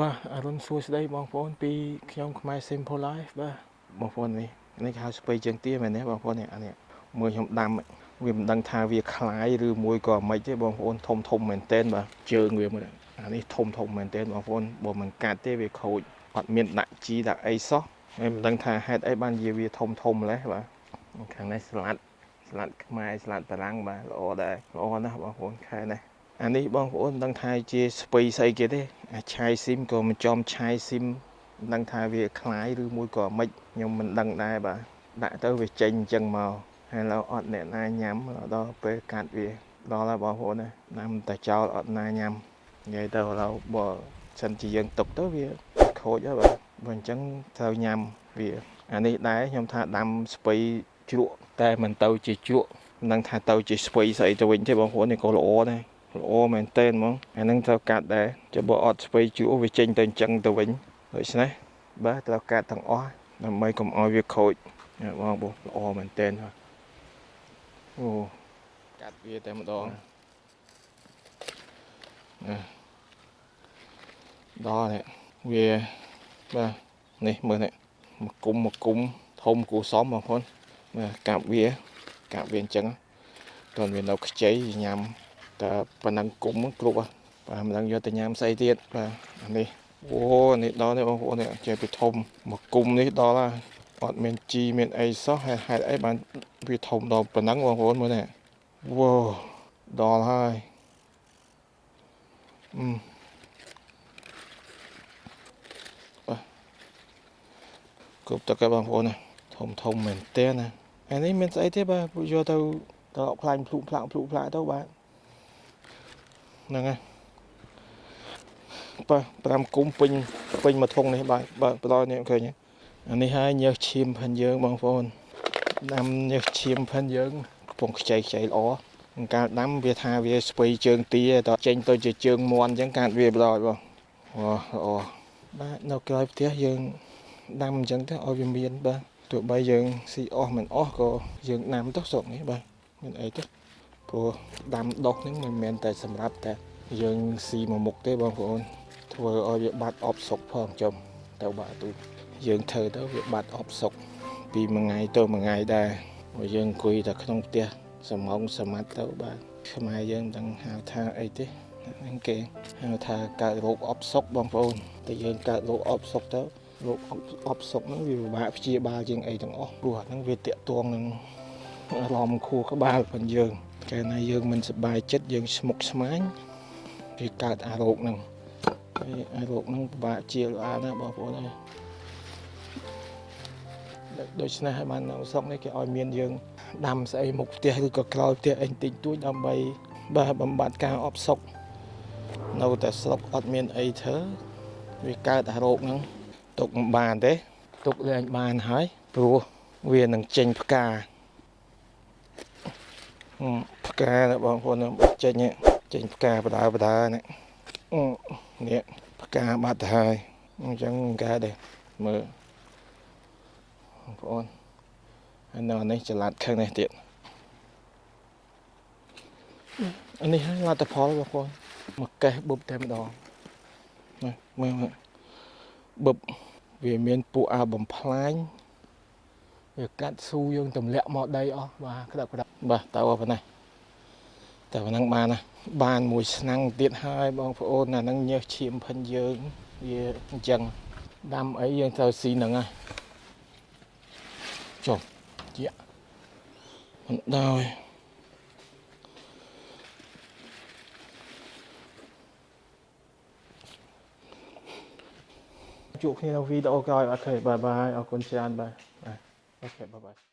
បាទអរុនសួស្តីបងប្អូនពីខ្ញុំខ្មែរ Simple Life បាទបងប្អូននេះនេះគេហៅស្ពៃជើងទាមែនទេបងប្អូននេះអានេះមួយខ្ញុំដាំវាមិនដឹងថាវាคล้ายឬមួយក៏មិនទេបងប្អូនធំធំមែនតែនបាទជើងវាមើលអានេះធំធំមែនតែនបងប្អូនបើមិនកាត់ទេវាខូចអត់មានដាក់ជីដាក់អីសោះហើយមិនដឹងថាហេតុអីបានជាវាធំធំម្លេះបាទខាងនេះស្លាត់ស្លាត់ខ្មែរស្លាត់បារាំងបាទល្អដែរល្អណាស់បងប្អូនខែនេះអានេះបងប្អូនមិនដឹងថាជាស្ពៃស្អីគេទេអា ឆាយស៊ីមក៏មិនចំឆាយស៊ីមមិនដឹងថាវាคล้ายឬមួយក៏មិនខ្ញុំមិនដឹងដែរបាទដាក់ទៅវាចេញអញ្ចឹងមកហើយឡូវអត់អ្នកណាញ៉ាំដល់ពេលកាត់វាដល់ហើយបងប្អូនណាណាំតែចោលអត់ណាញ៉ាំនិយាយទៅឥឡូវបើសិនជាយើងទុកទៅវាខូចហើយបាទបើអញ្ចឹងត្រូវញ៉ាំវាអានេះដែរខ្ញុំថាដាំស្ពៃជ្រក់តែមិនទៅជាជ្រក់មិនដឹងថាទៅជាស្ពៃស្អីទៅវិញទេបងប្អូននេះក៏ល្អដែរ ល្អមែនតើហ្មងអានឹងត្រូវកាត់ដែរចុះបើអត់ស្ពៃជក់វាចេញទៅអញ្ចឹងទៅវិញដូច្នេះបាទត្រូវកាត់ទាំងអស់ដើម្បីកុំឲ្យវាខូចបងប្អូនល្អមែនតើអូកាត់វាតែម្ដងដល់នេះវាបាទនេះមើលនេះមកគុំមកគុំធំគូសំបងប្អូនបាទកាប់វាកាប់វាអញ្ចឹងតើវានៅខ្ចីញ៉ាំ តែប៉ុណ្ណឹងគុំគ្រប់បាទមិនដឹងយកទៅញ៉ាំស្អីទៀតបាទអានេះអូនេះដល់នេះបងប្អូននេះចេះពីធំមកគុំនេះដល់ហើយអត់មានជីមានអីសោះហេតុហេតុអីបានវាធំដល់ប៉ុណ្ណឹងបងប្អូនមើលនេះវ៉ូដល់ហើយអឺបាទគ្រប់តើបងប្អូនណាធំធំមែនតើណាអានេះមានស្អីទេបាទយកទៅត្រឡប់ខ្លាញ់ភ្លុកផ្លាក់ភ្លុកផ្លាក់ទៅបាទ ហ្នឹងហើយបាទ5គុំពេញពេញមួយធុងនេះបាទបាទបន្តនេះឃើញអានេះហើយញើសឈាមផិនយើងបងប្អូនដាំញើសឈាមផិនយើងកំពុងខ្ចីខ្ចីល្អកាលដាំវាថាវាស្ពៃជើងទាតចេញទៅជាជើងមន់អញ្ចឹងកាត់វាបន្តបងអូល្អបាទនៅក្រោយផ្ទះយើងដាំអញ្ចឹងទៅឲ្យវាមានបាទទោះបីយើងស៊ីអស់មិនអស់ក៏យើងដាំទៅស្រុកនេះបាទមានអីទេ ព្រោះដាំដុះហ្នឹងមិនមែនតែសម្រាប់តែយើងស៊ីមួយមុខទេបងប្អូនធ្វើឲ្យវាបាត់អបសុកផងចំទៅបាក់ទូយើងធ្វើទៅវាបាត់អបសុកពីមួយថ្ងៃទៅមួយថ្ងៃដែរព្រោះយើងអង្គុយតែក្នុងផ្ទះសំងសមត្ថទៅបាទខ្មែរយើងមិនដឹងហៅថាអីទេហ្នឹងគេហៅថាកើតរោគអបសុកបងប្អូនតែយើងកើតរោគអបសុកទៅរោគអបសុកហ្នឹងវាពិបាកព្យាបាលជាងអីទាំងអស់ព្រោះអាហ្នឹងវាតាក់ទងនឹងអារម្មណ៍ខួរក្បាលរបស់យើង កាលណាយើងមិនសប្បាយចិត្តយើងស្មុគស្មាញវាកើតអារោគហ្នឹងហើយអារោគហ្នឹងពិបាកជាល្អណាស់បងប្អូនអើយដូច្នេះហើយបាននៅស្រុកនេះគេឲ្យមានយើងដាំស្អីមុខផ្ទះឬក៏ក្រោយផ្ទះអីតិចតួចដើម្បីបាទបំបត្តិការអបសុកនៅតែស្រុកអត់មានអីធ្វើវាកើតអារោគហ្នឹងទុកមិនបានទេទុកលែងបានហើយព្រោះវានឹងចេញផ្កា ផ្កាបងប្អូនចេញចេញផ្កាបដើបដើនេះនេះផ្កាបាត់ទៅហើយអញ្ចឹងកើតទេមើលបងប្អូនហើយនៅនេះចល័តខាងនេះទៀតអានេះហើយលទ្ធផលបងប្អូនមកកេះបុបតែម្ដងណាមើលបុបវាមានពួកអាបំផ្លាញវាកាត់ស៊ូយើងទម្លាក់មកដីអស់បាទក្តាប់ក្តាប់បាទតើប៉ុណ្ណេះ តែប៉ុណ្ណឹងបានណាបានមួយឆ្នាំងទៀតហើយបងប្អូនអាហ្នឹងញើសឈាមភិនយើងវាអញ្ចឹងដាំអីយើងត្រូវស៊ីហ្នឹងហើយចុះជាមិនដោយជួបគ្នានៅវីដេអូក្រោយបាទអូខេបាយបាយអរគុណច្រើនបាទ OK bye bye